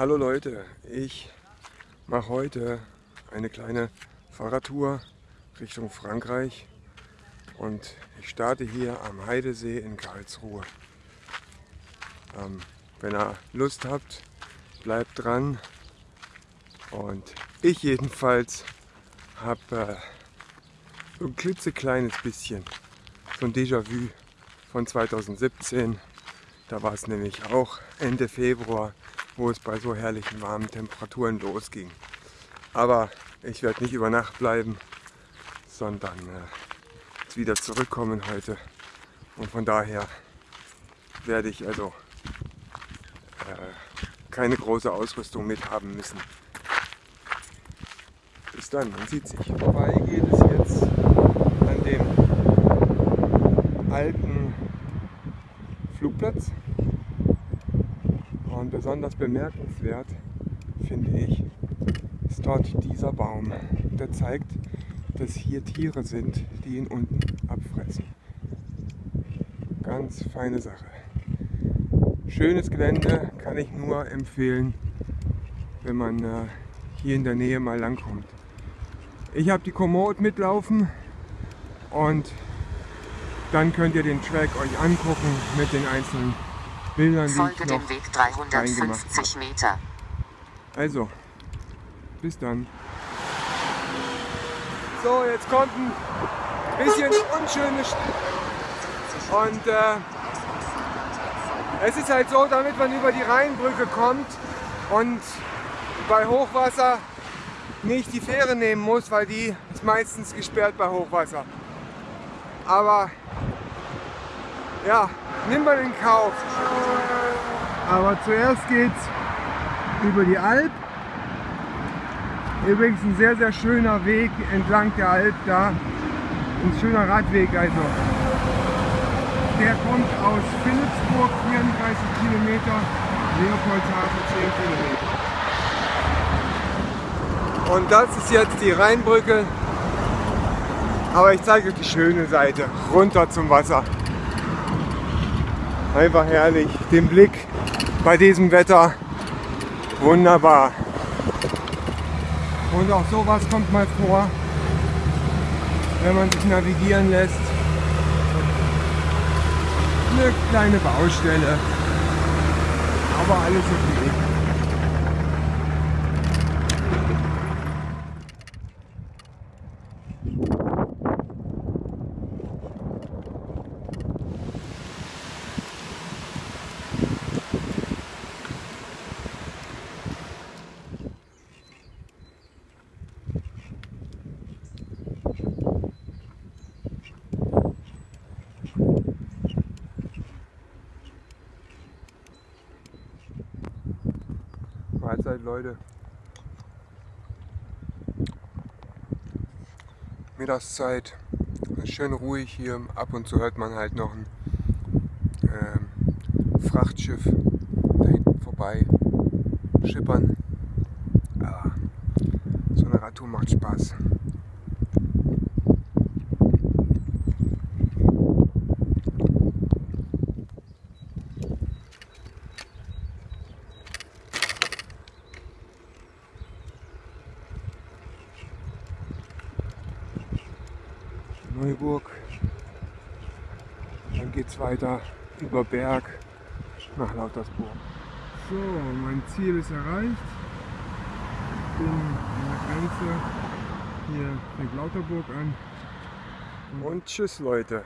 Hallo Leute, ich mache heute eine kleine Fahrradtour Richtung Frankreich und ich starte hier am Heidesee in Karlsruhe. Ähm, wenn ihr Lust habt, bleibt dran und ich jedenfalls habe äh, so ein klitzekleines bisschen so ein Déjà-vu von 2017. Da war es nämlich auch Ende Februar, wo es bei so herrlichen warmen Temperaturen losging. Aber ich werde nicht über Nacht bleiben, sondern äh, wieder zurückkommen heute. Und von daher werde ich also äh, keine große Ausrüstung mit haben müssen. Bis dann, man sieht sich. Vorbei geht es jetzt an dem alten Flugplatz. Und besonders bemerkenswert finde ich, ist dort dieser Baum. Der zeigt, dass hier Tiere sind, die ihn unten abfressen. Ganz feine Sache. Schönes Gelände kann ich nur empfehlen, wenn man äh, hier in der Nähe mal langkommt. Ich habe die Komoot mitlaufen und dann könnt ihr den Track euch angucken mit den einzelnen Bildern, die Folge dem Weg reingemacht 350 habe. Meter. Also, bis dann. So, jetzt kommt ein bisschen unschöne Stelle. Und äh, es ist halt so, damit man über die Rheinbrücke kommt und bei Hochwasser nicht die Fähre nehmen muss, weil die ist meistens gesperrt bei Hochwasser. Aber ja, nimmt man in Kauf. Aber zuerst geht's über die Alp. Übrigens ein sehr, sehr schöner Weg entlang der Alp da. Ein schöner Radweg also. Der kommt aus Philipsburg, 34 Kilometer, Leopoldshafen 10 Kilometer. Und das ist jetzt die Rheinbrücke. Aber ich zeige euch die schöne Seite, runter zum Wasser. Einfach herrlich, den Blick bei diesem Wetter, wunderbar. Und auch sowas kommt mal vor, wenn man sich navigieren lässt. Eine kleine Baustelle, aber alles okay. Mahlzeit Leute. Mittagszeit, schön ruhig hier. Ab und zu hört man halt noch ein ähm, Frachtschiff da hinten vorbei schippern. Aber so eine Radtour macht Spaß. Neuburg. Dann geht es weiter über Berg nach Lautersburg. So, mein Ziel ist erreicht. Ich bin an der Grenze. Hier fängt Lauterburg an. Und tschüss Leute.